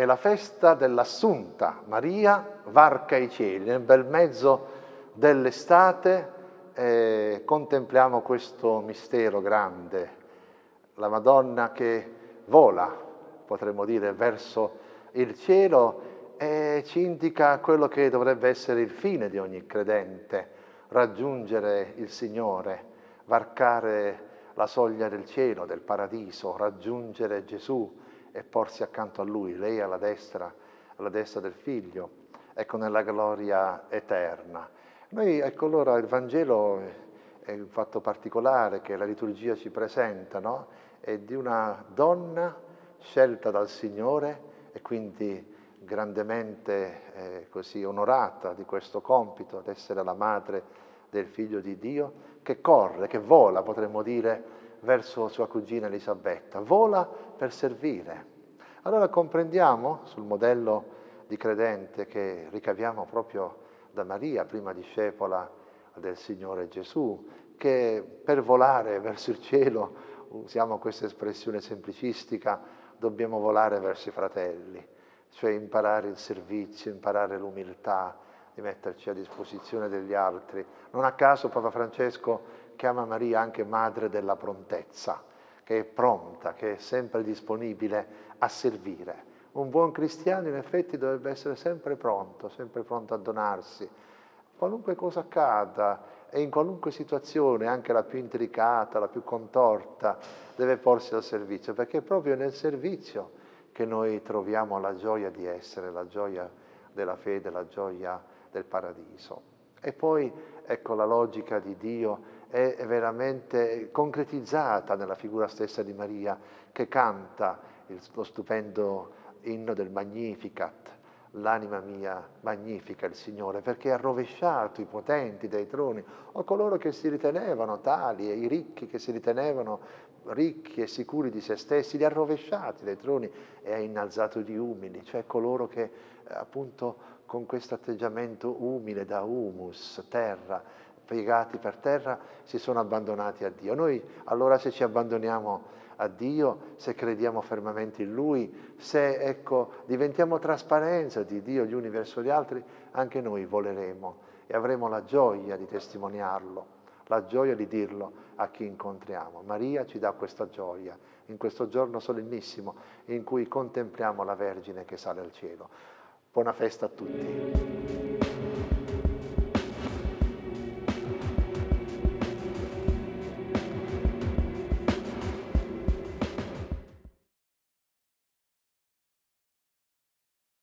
è la festa dell'Assunta. Maria varca i cieli, nel bel mezzo dell'estate eh, contempliamo questo mistero grande, la Madonna che vola, potremmo dire, verso il cielo e ci indica quello che dovrebbe essere il fine di ogni credente, raggiungere il Signore, varcare la soglia del cielo, del paradiso, raggiungere Gesù e porsi accanto a Lui, lei alla destra, alla destra del Figlio, ecco nella gloria eterna. Noi, ecco allora, il Vangelo è un fatto particolare che la liturgia ci presenta, no? È di una donna scelta dal Signore e quindi grandemente eh, così onorata di questo compito, ad essere la madre del figlio di Dio, che corre, che vola, potremmo dire, verso sua cugina Elisabetta, vola per servire. Allora comprendiamo, sul modello di credente che ricaviamo proprio da Maria, prima discepola del Signore Gesù, che per volare verso il cielo, usiamo questa espressione semplicistica, dobbiamo volare verso i fratelli, cioè imparare il servizio, imparare l'umiltà, di metterci a disposizione degli altri. Non a caso Papa Francesco chiama Maria anche madre della prontezza, che è pronta, che è sempre disponibile a servire. Un buon cristiano in effetti dovrebbe essere sempre pronto, sempre pronto a donarsi. Qualunque cosa accada e in qualunque situazione, anche la più intricata, la più contorta, deve porsi al servizio, perché è proprio nel servizio che noi troviamo la gioia di essere, la gioia della fede, la gioia del paradiso. E poi, ecco, la logica di Dio è veramente concretizzata nella figura stessa di Maria, che canta lo stupendo inno del Magnificat, l'anima mia magnifica il Signore, perché ha rovesciato i potenti dai troni, o coloro che si ritenevano tali, e i ricchi che si ritenevano ricchi e sicuri di se stessi, li ha rovesciati dai troni e ha innalzato gli umili, cioè coloro che eh, appunto con questo atteggiamento umile da humus, terra, piegati per terra, si sono abbandonati a Dio. Noi allora se ci abbandoniamo a Dio, se crediamo fermamente in Lui, se ecco, diventiamo trasparenza di Dio gli uni verso gli altri, anche noi voleremo e avremo la gioia di testimoniarlo, la gioia di dirlo a chi incontriamo. Maria ci dà questa gioia in questo giorno solennissimo in cui contempliamo la Vergine che sale al cielo. Buona festa a tutti.